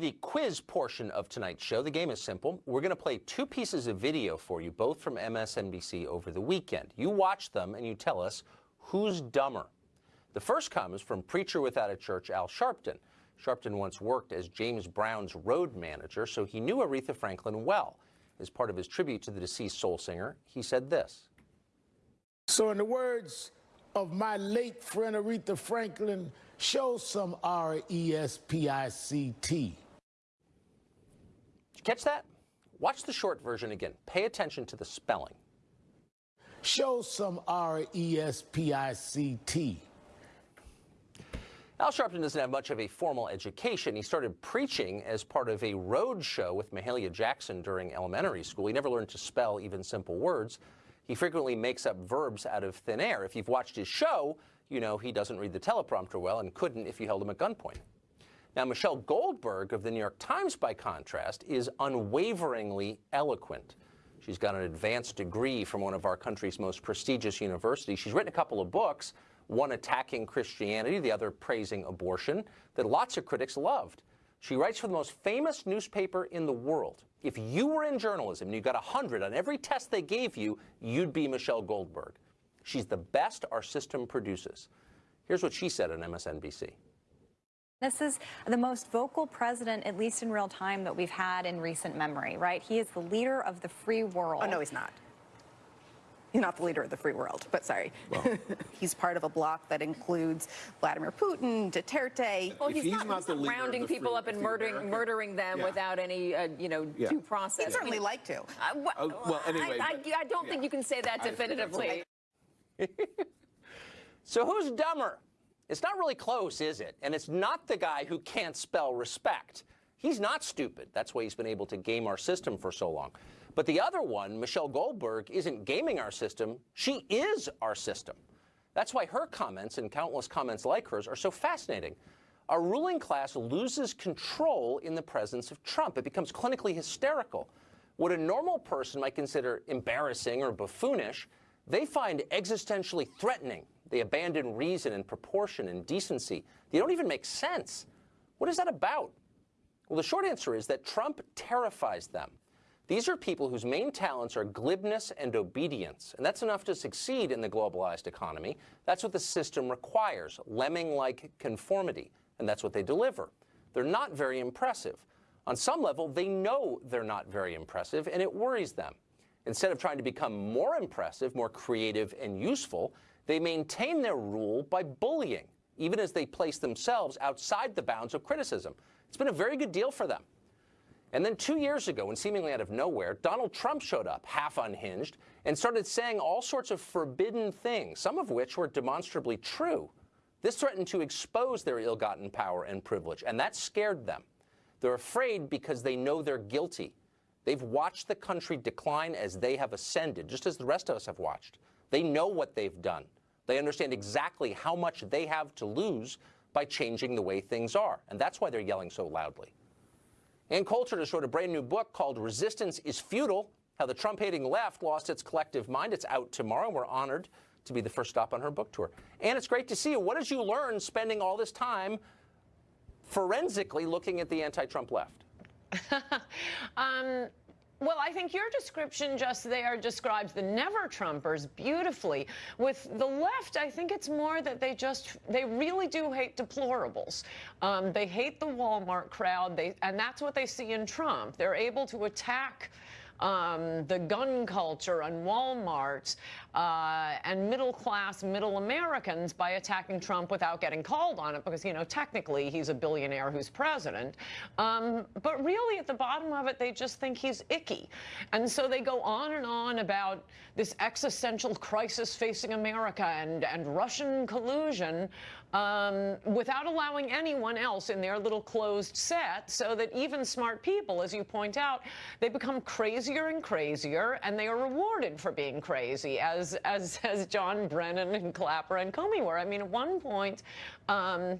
The quiz portion of tonight's show, the game is simple. We're going to play two pieces of video for you, both from MSNBC over the weekend. You watch them and you tell us who's dumber. The first comes from preacher without a church, Al Sharpton. Sharpton once worked as James Brown's road manager, so he knew Aretha Franklin well. As part of his tribute to the deceased soul singer, he said this. So, in the words of my late friend Aretha Franklin, show some R E S P I C T. Did you catch that? Watch the short version again. Pay attention to the spelling. Show some R E S P I C T. Al Sharpton doesn't have much of a formal education. He started preaching as part of a road show with Mahalia Jackson during elementary school. He never learned to spell even simple words. He frequently makes up verbs out of thin air. If you've watched his show, you know he doesn't read the teleprompter well and couldn't if you held him at gunpoint. Now, Michelle Goldberg of the New York Times, by contrast, is unwaveringly eloquent. She's got an advanced degree from one of our country's most prestigious universities. She's written a couple of books, one attacking Christianity, the other praising abortion, that lots of critics loved. She writes for the most famous newspaper in the world. If you were in journalism and you got 100 on every test they gave you, you'd be Michelle Goldberg. She's the best our system produces. Here's what she said on MSNBC. This is the most vocal president, at least in real time, that we've had in recent memory, right? He is the leader of the free world. Oh, no, he's not. He's not the leader of the free world, but sorry. Well, he's part of a bloc that includes Vladimir Putin, Duterte. Well, he's, he's, not, not he's not rounding people up and murdering, murdering them yeah. without any, uh, you know, yeah. due process. He'd certainly like to. Uh, well, uh, well, anyway. I, I, I don't yeah. think you can say that definitively. so who's dumber? It's not really close, is it? And it's not the guy who can't spell respect. He's not stupid. That's why he's been able to game our system for so long. But the other one, Michelle Goldberg, isn't gaming our system. She is our system. That's why her comments and countless comments like hers are so fascinating. Our ruling class loses control in the presence of Trump. It becomes clinically hysterical. What a normal person might consider embarrassing or buffoonish, they find existentially threatening they abandon reason and proportion and decency. They don't even make sense. What is that about? Well, the short answer is that Trump terrifies them. These are people whose main talents are glibness and obedience, and that's enough to succeed in the globalized economy. That's what the system requires, lemming-like conformity, and that's what they deliver. They're not very impressive. On some level, they know they're not very impressive, and it worries them. Instead of trying to become more impressive, more creative and useful, they maintain their rule by bullying, even as they place themselves outside the bounds of criticism. It's been a very good deal for them. And then two years ago, and seemingly out of nowhere, Donald Trump showed up, half unhinged, and started saying all sorts of forbidden things, some of which were demonstrably true. This threatened to expose their ill-gotten power and privilege, and that scared them. They're afraid because they know they're guilty. They've watched the country decline as they have ascended, just as the rest of us have watched. They know what they've done. They understand exactly how much they have to lose by changing the way things are. And that's why they're yelling so loudly. Ann Coulter just wrote a brand new book called Resistance is Futile, How the Trump-Hating Left Lost Its Collective Mind. It's out tomorrow. We're honored to be the first stop on her book tour. And it's great to see you. What did you learn spending all this time forensically looking at the anti-Trump left? um, well, I think your description just there describes the never Trumpers beautifully. With the left, I think it's more that they just, they really do hate deplorables. Um, they hate the Walmart crowd, they, and that's what they see in Trump. They're able to attack um, the gun culture and Walmarts uh, and middle class, middle Americans by attacking Trump without getting called on it because, you know, technically he's a billionaire who's president. Um, but really, at the bottom of it, they just think he's icky. And so they go on and on about this existential crisis facing America and, and Russian collusion um, without allowing anyone else in their little closed set so that even smart people, as you point out, they become crazier and crazier and they are rewarded for being crazy, as, as, as John Brennan and Clapper and Comey were. I mean, at one point, um,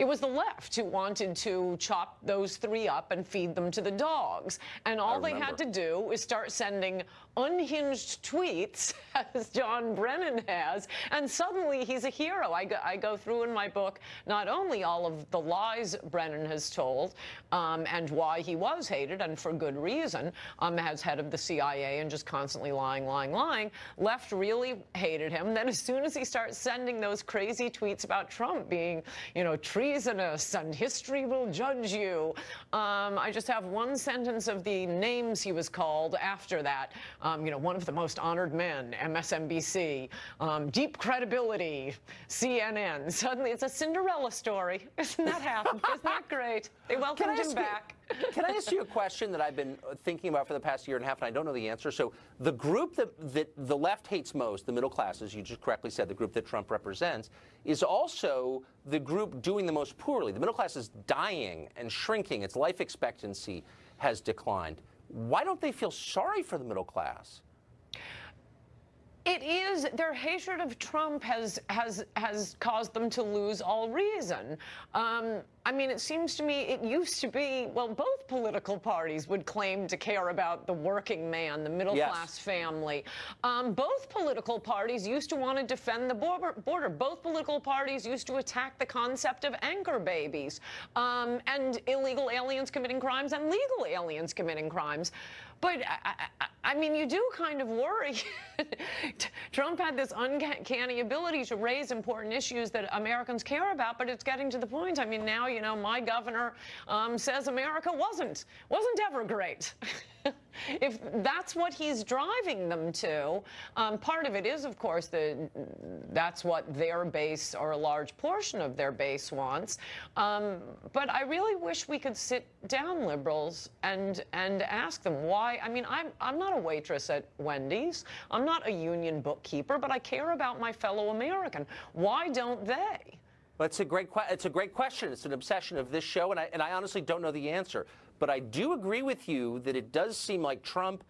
it was the left who wanted to chop those three up and feed them to the dogs. And all they had to do is start sending unhinged tweets, as John Brennan has, and suddenly he's a hero. I go, I go through in my book not only all of the lies Brennan has told um, and why he was hated, and for good reason, um, as head of the CIA and just constantly lying, lying, lying. Left really hated him. Then as soon as he starts sending those crazy tweets about Trump being, you know, treasonous and history will judge you, um, I just have one sentence of the names he was called after that um, you know, one of the most honored men, MSNBC, um, deep credibility, CNN. Suddenly it's a Cinderella story. Isn't that happen? Isn't that great? They welcomed him back. You, can I ask you a question that I've been thinking about for the past year and a half, and I don't know the answer? So the group that, that the left hates most, the middle class, as you just correctly said, the group that Trump represents, is also the group doing the most poorly. The middle class is dying and shrinking. Its life expectancy has declined. Why don't they feel sorry for the middle class? It is their hatred of Trump has has has caused them to lose all reason. Um, I mean, it seems to me it used to be well, both political parties would claim to care about the working man, the middle yes. class family. Um, both political parties used to want to defend the border, border. Both political parties used to attack the concept of anchor babies um, and illegal aliens committing crimes and legal aliens committing crimes. But I, I, I, mean, you do kind of worry. Trump had this uncanny ability to raise important issues that Americans care about, but it's getting to the point. I mean, now, you know, my governor um, says America wasn't, wasn't ever great. if that's what he's driving them to, um, part of it is, of course, the, that's what their base or a large portion of their base wants. Um, but I really wish we could sit down, liberals, and and ask them why. I mean, I'm I'm not a waitress at Wendy's. I'm not a union bookkeeper, but I care about my fellow American. Why don't they? Well, it's a great it's a great question. It's an obsession of this show, and I and I honestly don't know the answer. But I do agree with you that it does seem like Trump,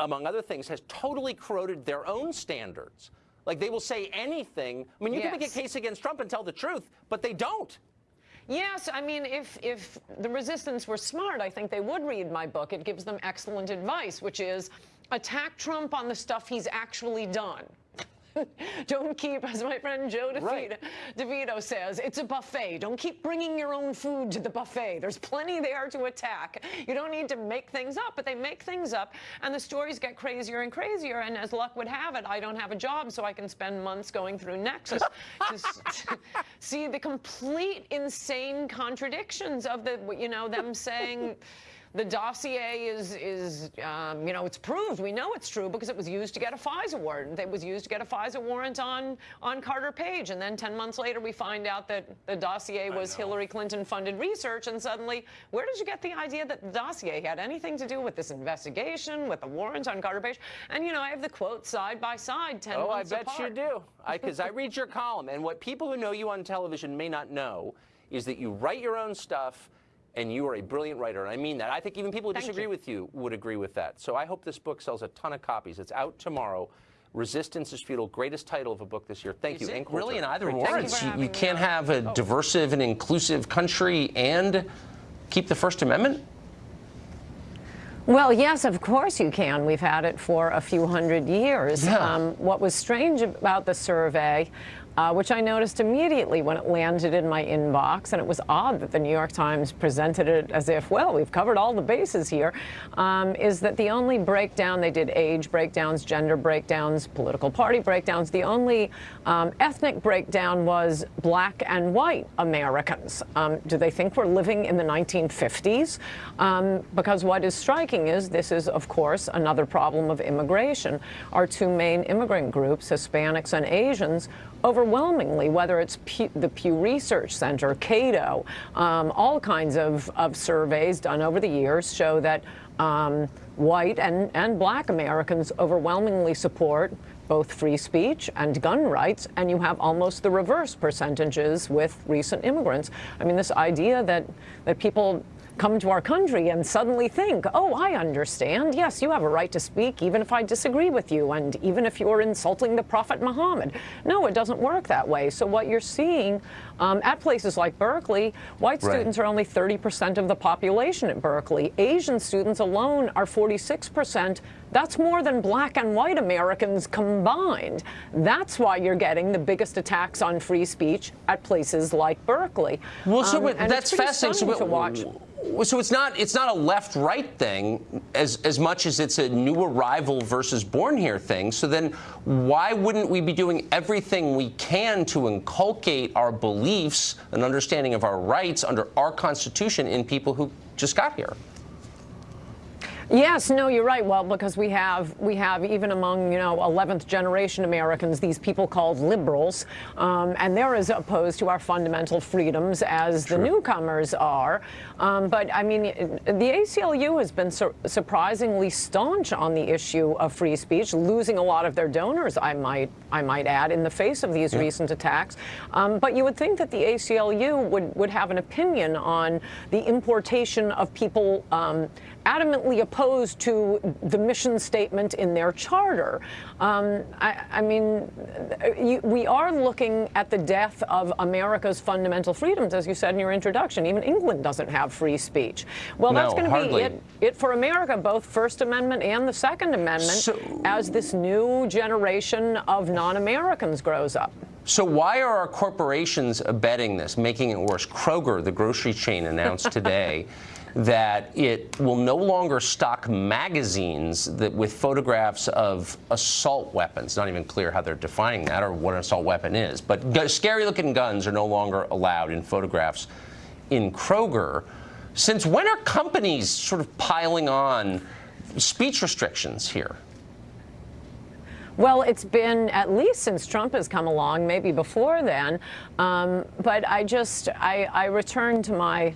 among other things, has totally corroded their own standards. Like they will say anything. I mean, you yes. can make a case against Trump and tell the truth, but they don't. Yes, I mean, if if the resistance were smart, I think they would read my book. It gives them excellent advice, which is attack Trump on the stuff he's actually done. don't keep, as my friend Joe DeVito, right. DeVito says, it's a buffet. Don't keep bringing your own food to the buffet. There's plenty there to attack. You don't need to make things up, but they make things up, and the stories get crazier and crazier. And as luck would have it, I don't have a job, so I can spend months going through Nexis to, to see the complete insane contradictions of the, you know, them saying the dossier is, is um, you know, it's proved. We know it's true because it was used to get a FISA warrant. It was used to get a FISA warrant on, on Carter Page. And then 10 months later, we find out that the dossier was Hillary Clinton funded research. And suddenly, where did you get the idea that the dossier had anything to do with this investigation, with the warrant on Carter Page? And, you know, I have the quotes side by side, 10 oh, months apart. Oh, I bet you do. Because I, I read your column. And what people who know you on television may not know is that you write your own stuff and you are a brilliant writer, and I mean that. I think even people who Thank disagree you. with you would agree with that. So I hope this book sells a ton of copies. It's out tomorrow. Resistance is Futile, greatest title of a book this year. Thank you. you really in either or. You, you, can't have a oh. diversive and inclusive country and keep the First Amendment? Well, yes, of course you can. We've had it for a few hundred years. Yeah. Um, what was strange about the survey uh, which I noticed immediately when it landed in my inbox. And it was odd that the New York Times presented it as if, well, we've covered all the bases here. Um, is that the only breakdown, they did age breakdowns, gender breakdowns, political party breakdowns. The only um, ethnic breakdown was black and white Americans. Um, do they think we're living in the 1950s? Um, because what is striking is this is, of course, another problem of immigration. Our two main immigrant groups, Hispanics and Asians, overwhelmingly, whether it's the Pew Research Center, Cato, um, all kinds of, of surveys done over the years show that um, white and, and black Americans overwhelmingly support both free speech and gun rights, and you have almost the reverse percentages with recent immigrants. I mean, this idea that, that people come to our country and suddenly think, oh, I understand. Yes, you have a right to speak, even if I disagree with you, and even if you're insulting the Prophet Muhammad. No, it doesn't work that way. So what you're seeing um, at places like Berkeley, white Right. students are only 30% of the population at Berkeley. Asian students alone are 46%. That's more than black and white Americans combined. That's why you're getting the biggest attacks on free speech at places like Berkeley. Well, so Um, that's fascinating. So, to watch. So it's not it's not a left-right thing as as much as it's a new arrival versus born here thing. So then, why wouldn't we be doing everything we can to inculcate our beliefs and understanding of our rights under our Constitution in people who just got here? Yes, no, you're right. Well, because we have we have even among you know 11th generation Americans these people called liberals, um, and they're as opposed to our fundamental freedoms as the newcomers are. Um, but I mean, the ACLU has been sur surprisingly staunch on the issue of free speech, losing a lot of their donors. I might I might add in the face of these recent attacks. Um, but you would think that the ACLU would would have an opinion on the importation of people. Um, adamantly opposed to the mission statement in their charter. Um, I, I mean, you, we are looking at the death of America's fundamental freedoms, as you said in your introduction. Even England doesn't have free speech. Well, that's going to be it, it for America, both First Amendment and the Second Amendment, So- as this new generation of non-Americans grows up. So why are our corporations abetting this, making it worse? Kroger, the grocery chain, announced today that it will no longer stock magazines that with photographs of assault weapons. Not even clear how they're defining that or what an assault weapon is. But scary-looking guns are no longer allowed in photographs in Kroger. Since when are companies sort of piling on speech restrictions here? Well, it's been at least since Trump has come along, maybe before then. Um, but I just, I, I return to my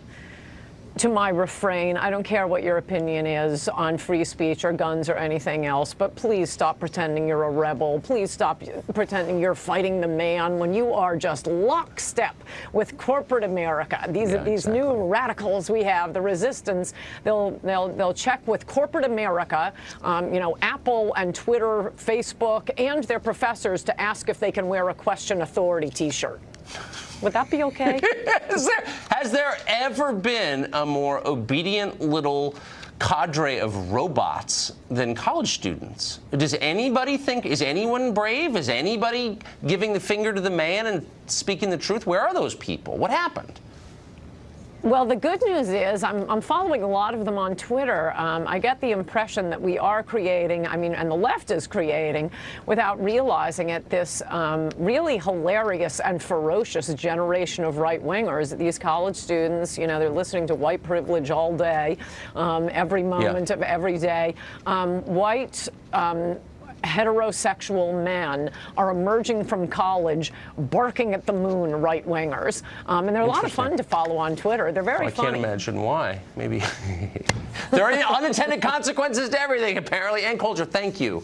to my refrain. I don't care what your opinion is on free speech or guns or anything else, but please stop pretending you're a rebel. Please stop pretending you're fighting the man when you are just lockstep with corporate America. These Yeah, these exactly. new radicals we have, the resistance, they'll they'll they'll check with corporate America, um, you know, Apple and Twitter, Facebook, and their professors to ask if they can wear a question authority T-shirt. Would that be okay? Has there, has there ever been a more obedient little cadre of robots than college students? Does anybody think, is anyone brave? Is anybody giving the finger to the man and speaking the truth? Where are those people? What happened? Well, the good news is I'm, I'm following a lot of them on Twitter. Um, I get the impression that we are creating, I mean, and the left is creating, without realizing it, this um, really hilarious and ferocious generation of right-wingers. These college students, you know, they're listening to white privilege all day, um, every moment of every day. Um, white um, heterosexual men are emerging from college barking at the moon right wingers. Um, and they're a lot of fun to follow on Twitter. They're very I funny. can't imagine why. Maybe there are unintended consequences to everything, apparently. Ann Coulter, thank you